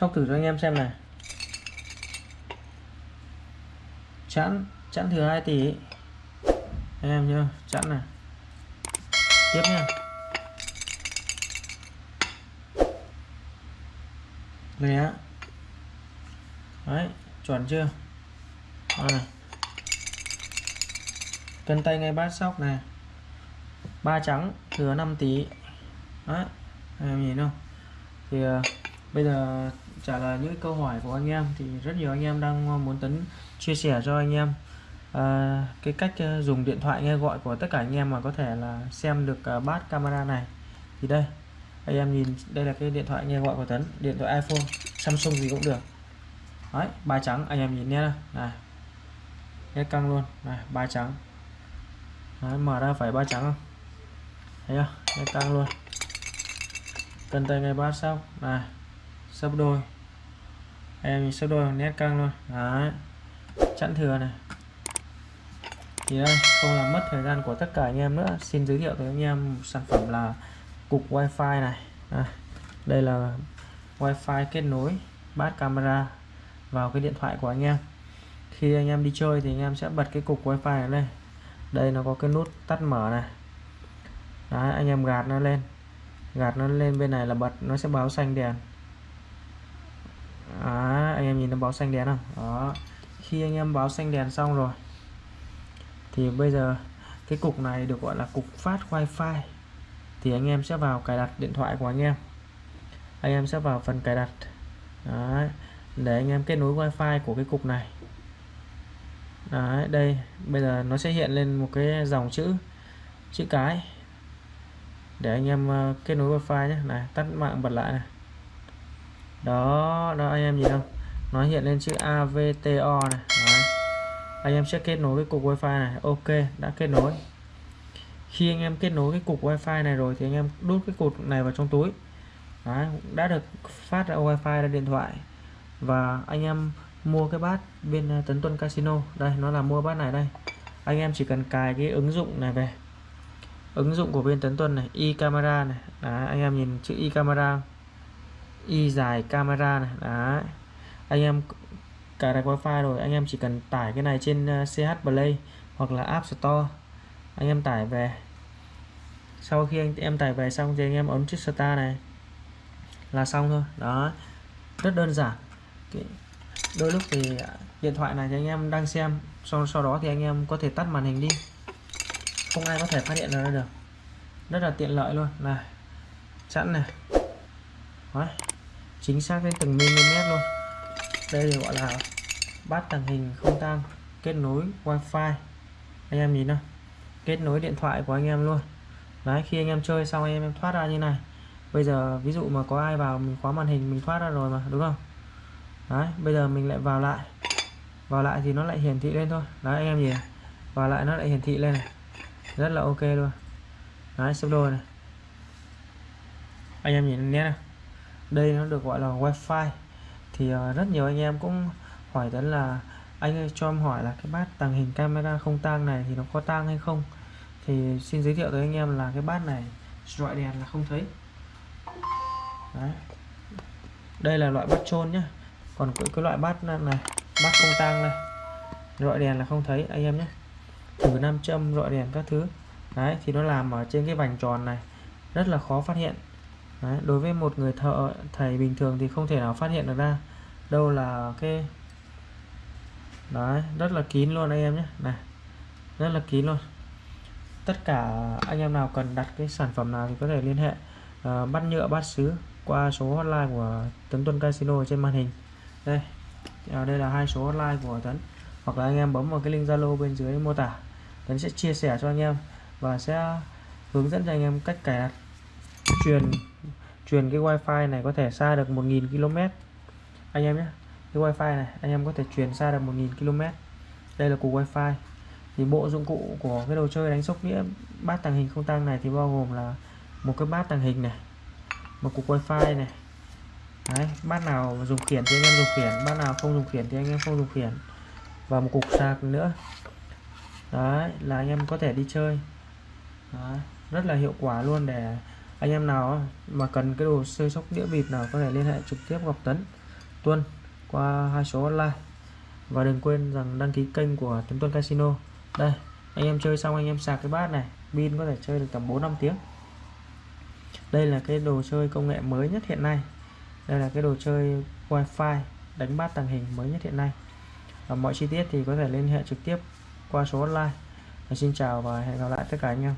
sóc thử cho anh em xem này. Chẵn chẵn thừa hai tỷ anh em nhớ, chẵn này. Tiếp nha. Lẻ đấy, chuẩn chưa? À. cân tay ngay bát sóc này. Ba trắng thừa 5 tỷ đấy em nhìn không? Thì ờ, bây giờ trả lời những câu hỏi của anh em thì rất nhiều anh em đang muốn tấn chia sẻ cho anh em. À, cái cách ờ, dùng điện thoại nghe gọi của tất cả anh em mà có thể là xem được ờ, bát camera này. Thì đây anh em nhìn đây là cái điện thoại nghe gọi của Tấn điện thoại iPhone Samsung gì cũng được. Đấy ba trắng anh em nhìn nhé này nét căng luôn. Này ba trắng. Đấy, mở ra phải ba trắng không? Thấy chưa? Nét căng luôn. Cần tay ngay bát xong. Này sấp đôi. Em sấp đôi nét căng luôn đấy. Chẵn thừa này. Thì đây không làm mất thời gian của tất cả anh em nữa. Xin giới thiệu tới anh em sản phẩm là cục wifi này. À, đây là wifi kết nối bát camera vào cái điện thoại của anh em. Khi anh em đi chơi thì anh em sẽ bật cái cục wifi này lên. Đây nó có cái nút tắt mở này. Đấy, anh em gạt nó lên. Gạt nó lên bên này là bật nó sẽ báo xanh đèn. Đó, anh em nhìn nó báo xanh đèn không đó khi anh em báo xanh đèn xong rồi thì bây giờ cái cục này được gọi là cục phát wifi. Thì anh em sẽ vào cài đặt điện thoại của anh em. Anh em sẽ vào phần cài đặt. Đấy, để anh em kết nối wifi của cái cục này. Đấy, đây bây giờ nó sẽ hiện lên một cái dòng chữ chữ cái. Để anh em ờ, kết nối wifi nhé. Này tắt mạng bật lại này đó đó anh em nhìn không? Nó hiện lên chữ AVTO này. Đấy. anh em sẽ kết nối với cục wifi này. Ok đã kết nối. Khi anh em kết nối cái cục wifi này rồi thì anh em đút cái cục này vào trong túi. Đấy, đã được phát ra wifi ra điện thoại. Và anh em mua cái bát bên à, Tấn Tuân Casino. Đây nó là mua bát này đây. Anh em chỉ cần cài cái ứng dụng này về. Ứng dụng của bên Tấn Tuân này e camera này. Đấy, anh em nhìn chữ e camera y dài camera này. Đấy. anh em cài đặt wifi rồi, anh em chỉ cần tải cái này trên ờ, CH Play hoặc là App Store. Anh em tải về. Sau khi anh em tải về xong thì anh em ấn chiếc star này là xong thôi. Đó. Rất đơn giản. Đôi lúc thì điện thoại này thì anh em đang xem, sau sau đó thì anh em có thể tắt màn hình đi. Không ai có thể phát hiện ra được. Rất là tiện lợi luôn. Này, sẵn này. Đó chính xác đến từng mm luôn. Đây gọi là bát tàng hình không tang, kết nối wifi. Anh em nhìn nào, kết nối điện thoại của anh em luôn. Đấy, khi anh em chơi xong anh em thoát ra như này. Bây giờ ví dụ mà có ai vào mình khóa màn hình mình thoát ra rồi mà, đúng không? Đấy, bây giờ mình lại vào lại. Vào lại thì nó lại hiển thị lên thôi. Đấy, anh em nhìn vào lại nó lại hiển thị lên này. Rất là ok luôn. Đấy, sắp đôi này. Anh em nhìn nhé này đây nó được gọi là wifi. Thì uh, rất nhiều anh em cũng hỏi đến là anh ơi cho em hỏi là cái bát tàng hình camera không tang này thì nó có tang hay không? Thì xin giới thiệu tới anh em là cái bát này loại đèn là không thấy. Đấy. đây là loại bát trôn nhá. Còn cái, cái loại bát này bát không tang này loại đèn là không thấy anh em nhé thử nam châm loại đèn các thứ. Đấy thì nó làm ở trên cái vành tròn này rất là khó phát hiện đấy, đối với một người thợ thầy bình thường thì không thể nào phát hiện được ra đâu là cái đấy rất là kín luôn anh em nhé. Này rất là kín luôn. Tất cả anh em nào cần đặt cái sản phẩm nào thì có thể liên hệ uh, bắt nhựa bát sứ qua số hotline của Tấn Tuân Casino trên màn hình. Đây à, đây là hai số hotline của Tấn. Hoặc là anh em bấm vào cái link Zalo bên dưới mô tả. Tấn sẽ chia sẻ cho anh em và sẽ hướng dẫn cho anh em cách cài đặt truyền truyền cái wifi này có thể xa được 1.000 km. Anh em nhé cái wifi này anh em có thể truyền xa được 1.000 km. Đây là cục wifi. Thì bộ dụng cụ của cái đồ chơi đánh sóc nghĩa bát tàng hình không tăng này thì bao gồm là một cái bát tàng hình này một cục wifi này. Đấy, bát nào dùng khiển thì anh em dùng khiển bát nào không dùng khiển thì anh em không dùng khiển. Và một cục sạc nữa. Đấy là anh em có thể đi chơi. Đấy, rất là hiệu quả luôn để anh em nào mà cần cái đồ chơi sóc đĩa bịp nào có thể liên hệ trực tiếp ngọc Tấn, Tuân qua hai số online và đừng quên rằng đăng ký kênh của Tuấn Tuân Casino. Đây, anh em chơi xong anh em sạc cái bát này, pin có thể chơi được tầm 4 5 tiếng. Đây là cái đồ chơi công nghệ mới nhất hiện nay. Đây là cái đồ chơi wifi đánh bát tàng hình mới nhất hiện nay. Và mọi chi tiết thì có thể liên hệ trực tiếp qua số online và xin chào và hẹn gặp lại tất cả anh em.